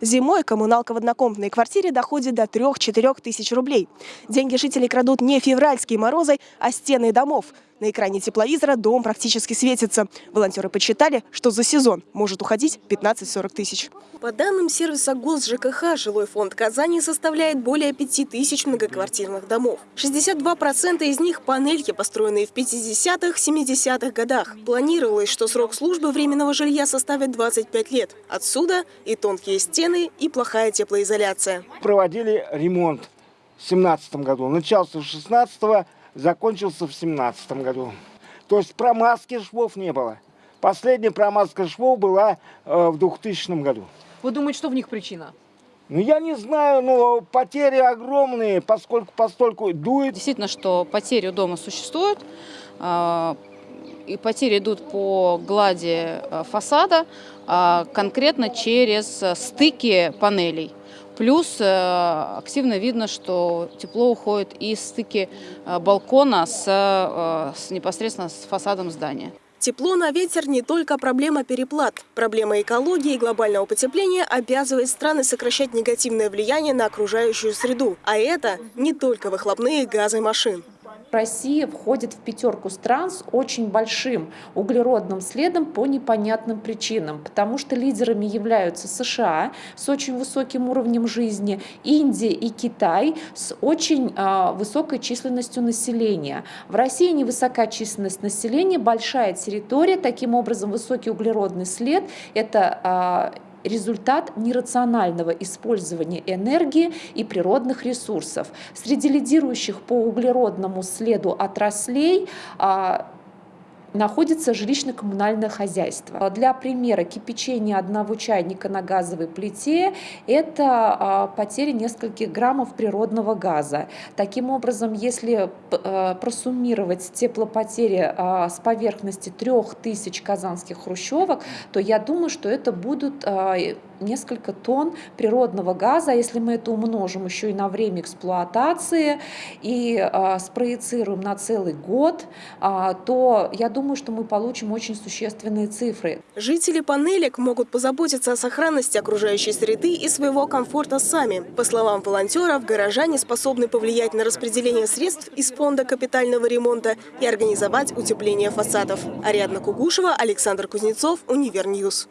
Зимой коммуналка в однокомнатной квартире доходит до 3-4 тысяч рублей. Деньги жителей крадут не февральские морозы, а стены домов. На экране тепловизора дом практически светится. Волонтеры подсчитали, что за сезон может уходить 15-40 тысяч. По данным сервиса ГОС ЖКХ, жилой фонд Казани составляет более 5 тысяч многоквартирных домов. 62% из них – панельки, построенные в 50-х, 70-х годах. Планировалось, что срок службы временного жилья составит 25 лет. Отсюда и тонкие стены, и плохая теплоизоляция. Проводили ремонт в 2017 году. Начался в 16 закончился в 2017 году. То есть промазки швов не было. Последняя промазка швов была э, в 2000 году. Вы думаете, что в них причина? Ну, я не знаю, но потери огромные, поскольку постольку дует. Действительно, что потери у дома существуют, э, и потери идут по глади э, фасада, э, конкретно через стыки панелей. Плюс э, активно видно, что тепло уходит из стыки э, балкона с, э, с непосредственно с фасадом здания. Тепло на ветер не только проблема переплат. Проблема экологии и глобального потепления обязывает страны сокращать негативное влияние на окружающую среду. А это не только выхлопные газы машин. Россия входит в пятерку стран с очень большим углеродным следом по непонятным причинам, потому что лидерами являются США с очень высоким уровнем жизни, Индия и Китай с очень э, высокой численностью населения. В России невысока численность населения, большая территория, таким образом высокий углеродный след – это э, результат нерационального использования энергии и природных ресурсов. Среди лидирующих по углеродному следу отраслей а, находится жилищно-коммунальное хозяйство. Для примера кипячения одного чайника на газовой плите – это а, потеря нескольких граммов природного газа. Таким образом, если а, просуммировать теплопотери а, с поверхности 3000 казанских хрущевок, то я думаю, что это будут несколько тонн природного газа. Если мы это умножим еще и на время эксплуатации и спроецируем на целый год, то я думаю, что мы получим очень существенные цифры. Жители панелек могут позаботиться о сохранности окружающей среды и своего комфорта сами. По словам волонтеров, горожане способны повлиять на распределение средств из фонда капитального ремонта и организовать утепление фасадов. Ариадна Кугушева, Александр Кузнецов, Univer News.